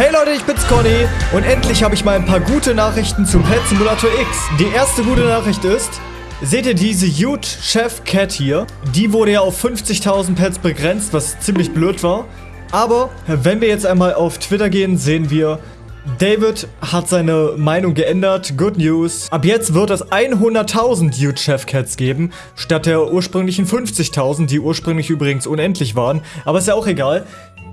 Hey Leute, ich bin's Conny und endlich habe ich mal ein paar gute Nachrichten zum Pet Simulator X. Die erste gute Nachricht ist, seht ihr diese Huge Chef Cat hier? Die wurde ja auf 50.000 Pets begrenzt, was ziemlich blöd war. Aber wenn wir jetzt einmal auf Twitter gehen, sehen wir, David hat seine Meinung geändert. Good News. Ab jetzt wird es 100.000 Huge Chef Cats geben, statt der ursprünglichen 50.000, die ursprünglich übrigens unendlich waren. Aber ist ja auch egal.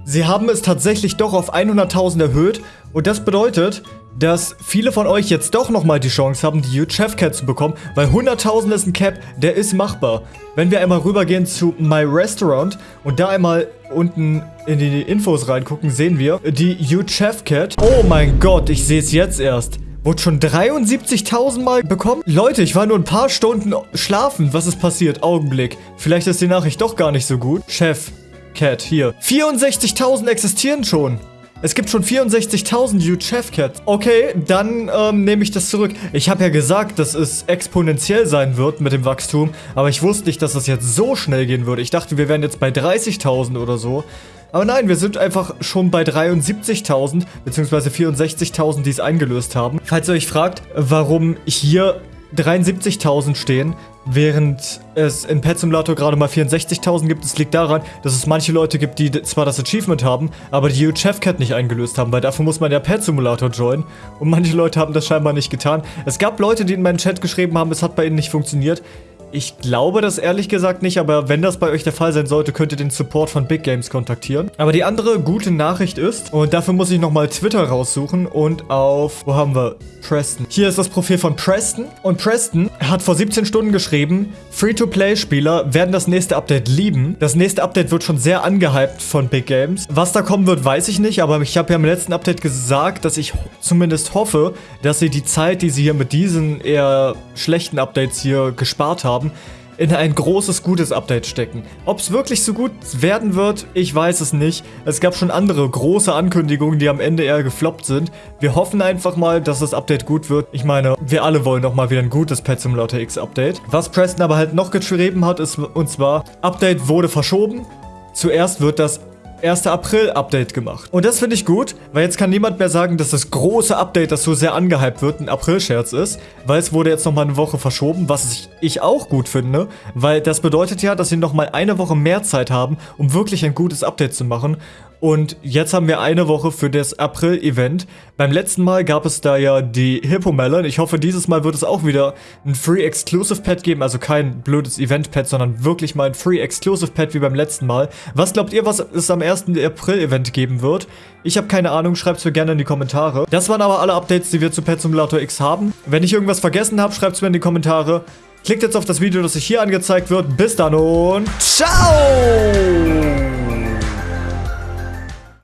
Sie haben es tatsächlich doch auf 100.000 erhöht und das bedeutet, dass viele von euch jetzt doch nochmal die Chance haben, die Huge Chef Cat zu bekommen, weil 100.000 ist ein Cap, der ist machbar. Wenn wir einmal rübergehen zu My Restaurant und da einmal unten in die Infos reingucken, sehen wir die Huge Chef Cat. Oh mein Gott, ich sehe es jetzt erst. Wurde schon 73.000 Mal bekommen? Leute, ich war nur ein paar Stunden schlafen. Was ist passiert? Augenblick. Vielleicht ist die Nachricht doch gar nicht so gut. Chef, Cat, hier. 64.000 existieren schon. Es gibt schon 64.000 Huge Chef Cats. Okay, dann ähm, nehme ich das zurück. Ich habe ja gesagt, dass es exponentiell sein wird mit dem Wachstum, aber ich wusste nicht, dass das jetzt so schnell gehen würde. Ich dachte, wir wären jetzt bei 30.000 oder so. Aber nein, wir sind einfach schon bei 73.000, beziehungsweise 64.000, die es eingelöst haben. Falls ihr euch fragt, warum hier 73.000 stehen, während es in Pet Simulator gerade mal 64.000 gibt. Es liegt daran, dass es manche Leute gibt, die zwar das Achievement haben, aber die Chef Cat nicht eingelöst haben, weil dafür muss man ja Pet Simulator joinen und manche Leute haben das scheinbar nicht getan. Es gab Leute, die in meinen Chat geschrieben haben, es hat bei ihnen nicht funktioniert. Ich glaube das ehrlich gesagt nicht, aber wenn das bei euch der Fall sein sollte, könnt ihr den Support von Big Games kontaktieren. Aber die andere gute Nachricht ist, und dafür muss ich nochmal Twitter raussuchen und auf, wo haben wir? Preston. Hier ist das Profil von Preston und Preston hat vor 17 Stunden geschrieben, Free-to-Play-Spieler werden das nächste Update lieben. Das nächste Update wird schon sehr angehypt von Big Games. Was da kommen wird, weiß ich nicht, aber ich habe ja im letzten Update gesagt, dass ich zumindest hoffe, dass sie die Zeit, die sie hier mit diesen eher schlechten Updates hier gespart haben, haben, in ein großes, gutes Update stecken. Ob es wirklich so gut werden wird, ich weiß es nicht. Es gab schon andere große Ankündigungen, die am Ende eher gefloppt sind. Wir hoffen einfach mal, dass das Update gut wird. Ich meine, wir alle wollen doch mal wieder ein gutes Pet Simulator X Update. Was Preston aber halt noch geschrieben hat, ist und zwar, Update wurde verschoben. Zuerst wird das 1. April-Update gemacht. Und das finde ich gut, weil jetzt kann niemand mehr sagen, dass das große Update, das so sehr angehypt wird, ein April-Scherz ist, weil es wurde jetzt nochmal eine Woche verschoben, was ich auch gut finde, weil das bedeutet ja, dass sie nochmal eine Woche mehr Zeit haben, um wirklich ein gutes Update zu machen und jetzt haben wir eine Woche für das April-Event. Beim letzten Mal gab es da ja die Hippo Melon. Ich hoffe, dieses Mal wird es auch wieder ein Free Exclusive Pet geben. Also kein blödes Event-Pet, sondern wirklich mal ein Free Exclusive Pet wie beim letzten Mal. Was glaubt ihr, was es am 1. April-Event geben wird? Ich habe keine Ahnung, schreibt es mir gerne in die Kommentare. Das waren aber alle Updates, die wir zu Pet Simulator X haben. Wenn ich irgendwas vergessen habe, schreibt es mir in die Kommentare. Klickt jetzt auf das Video, das sich hier angezeigt wird. Bis dann und ciao!